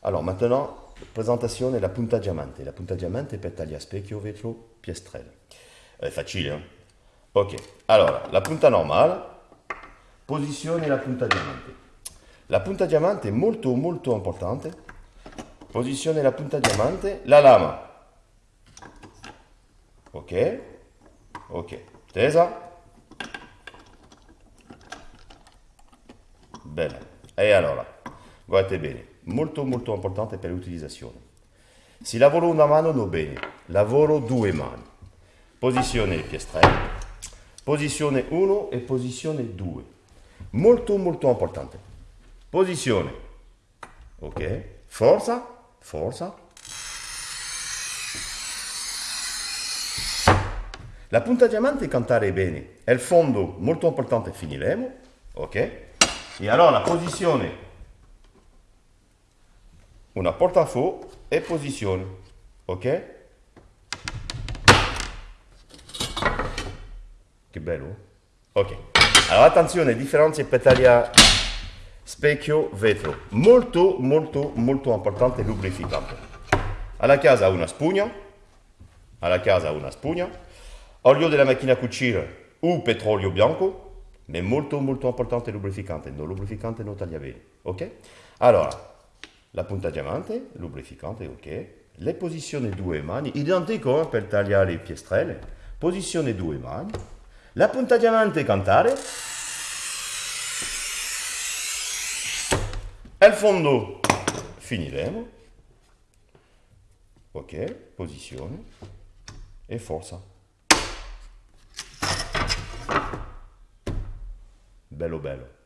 Alors maintenant, presentazione la punta diamante. La punta diamante per tagliare specchio, vetro, piastrelle. È facile, eh? Ok, allora, la punta normale, posizione la punta diamante. La punta diamante è molto molto importante. Posizione la punta diamante, la lama. Ok, ok, tesa. Bene, e allora, guardate bene, molto molto importante per l'utilizzazione. Se lavoro una mano non bene, lavoro due mani. Posizione il piastrello, posizione 1 e posizione 2. Molto molto importante. Posizione, ok, forza, forza. La punta diamante cantare bene, è il fondo molto importante, finiremo, ok? E allora la posizione una portafò e posizione, ok? Che bello. Ok. Allora attenzione, differenze per tagliare specchio, vetro. Molto, molto, molto importante lubrificante. Alla casa una spugna, alla casa una spugna, olio della macchina a cucire o petrolio bianco, ma molto, molto importante lubrificante. No lubrificante non taglia bene, ok? Allora, la punta diamante, lubrificante, ok. Le posizioni due mani, identico eh, per tagliare le piastrelle. Posizione due mani. La punta diamante cantare. E il fondo finiremo. Ok, posizione e forza. Bello bello.